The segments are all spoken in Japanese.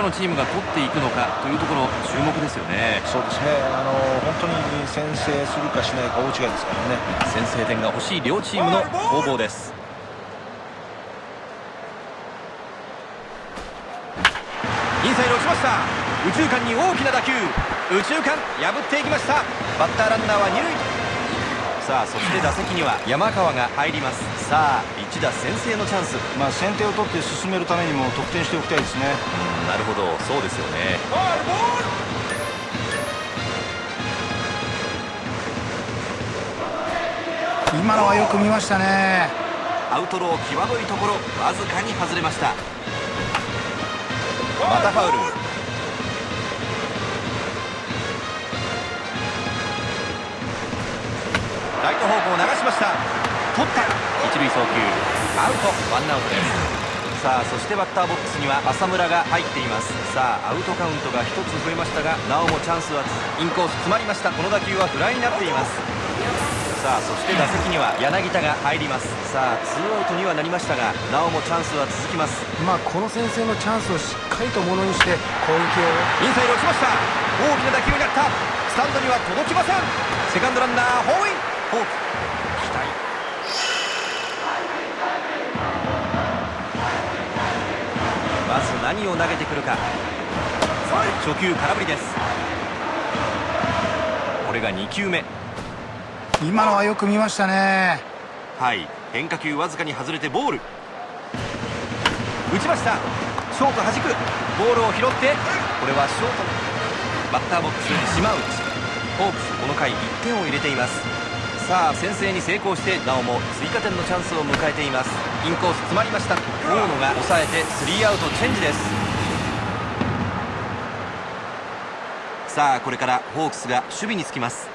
らのチームが取っていくのかというところ注目ですよね。そうですね。あの本当に先制するかしないか大違いですからね。先制点が欲しい両チームの攻防です。インサイド落ちました。右中間に大きな打球。右中間破っていきました。バッターランナーは二塁さあそして打席には山川が入ります。さあ一打先制のチャンス。まあ先手を取って進めるためにも得点しておきたいですね。うんなるほど。そうですよね。今のはよく見ましたね。アウトロー際どいところわずかに外れました。またファウルト方向流しました。取った。一塁送球。アウト。ワンアウトです。さあそしてバッターボックスには浅村が入っています。さあアウトカウントが1つ増えましたがなおもチャンスはインコース詰まりました。この打球はフライになっています。さあそして打席には柳田が入ります。さあツーアウトにはなりましたがなおもチャンスは続きます。まあこの先制のチャンスをしっかりとものにして攻撃を。インサイド落ちました。大きな打球になった。スタンドには届きません。セカンドランナーホーインフォー。ク期待。まず何を投げてくるか。初球空振りです。これが2球目。今のはよく見ましたね。はい。変化球わずかに外れてボール。打ちました。ショート弾く。ボールを拾って。これはショート。バッターボックスに島内ホークスこの回1点を入れていますさあ先制に成功してなおも追加点のチャンスを迎えています。インコース詰まりました。大野が抑えてスリーアウトチェンジです。さあこれからホークスが守備につきます。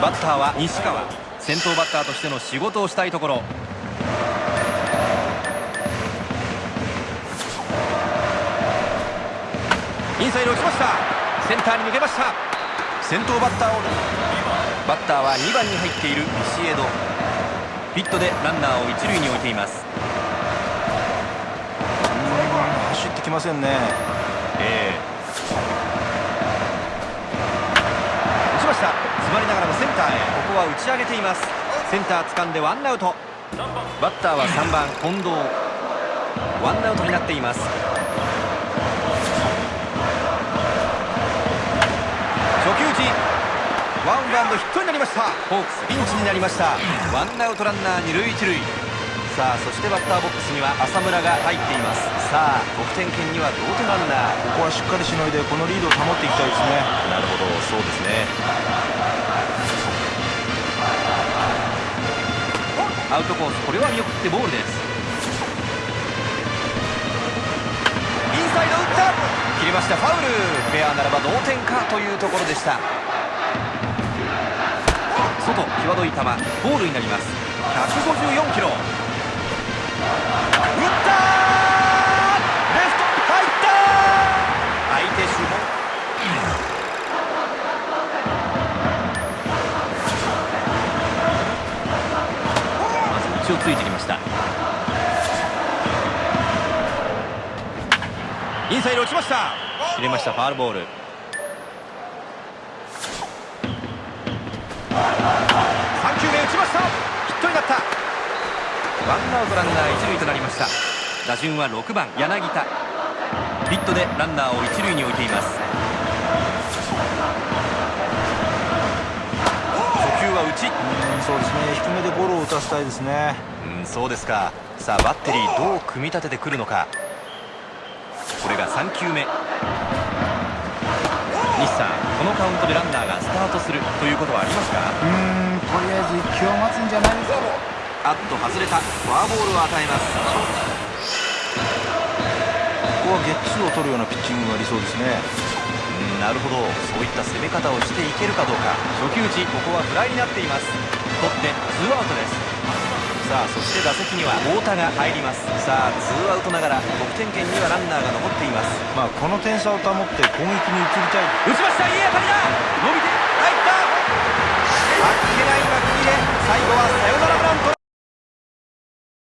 バッターは西川。先頭バッターとしての仕事をしたいところ。インサイド落ちました。センターに抜けました。先頭バッターをバッターは2番に入っているビシエド。ピットでランナーを一塁に置いています。走ってきませんね。ええ。打ちました。詰まりながらもセンターへ。ここは打ち上げています。センター掴んでワンアウト。バッターは3番近藤。ワンアウトになっていますドヒットになりました。ホークス。ピンチになりました。ワンアウトランナー二塁一塁。さあそしてバッターボックスには浅村が入っています。さあ得点圏には同点ランナー。ここはしっかりしのいでこのリードを保っていきたいですね。なるほどそうですね。アウトコースこれは見送ってボールです。インサイド打った。切れましたファウル。フェアならば同点かというところでした外際どい球ボールになります。154キロ。打ったレフト入った相手をついてきました。インサイド落ちました。切れましたファールボール3球目打ちましたヒットになった。ワンアウトランナー一塁となりました。打順は6番柳田。ヒットでランナーを一塁に置いています。初球は打ちうんそうですね。低めでゴロを打たせたいですね。うんそうですか。さあバッテリーどう組み立ててくるのか。これが3球目。西さんこのカウントでランナーがスタートするということはありますか？うーんとりあえず1球を待つんじゃないですかあっと外れたフォアボールを与えます。ここはゲッツーを取るようなピッチングが理想ですね。うんなるほど。そういった攻め方をしていけるかどうか。初球打ちここはフライになっています。取ってツーアウトですさあそして打席には太田が入ります。さあツーアウトながら得点圏にはランナーが残っています。まあこの点差を保って攻撃に移りたい。打ちました。いい当たりだ。伸びて入った。あっけない幕切れ最後はサヨナラブラント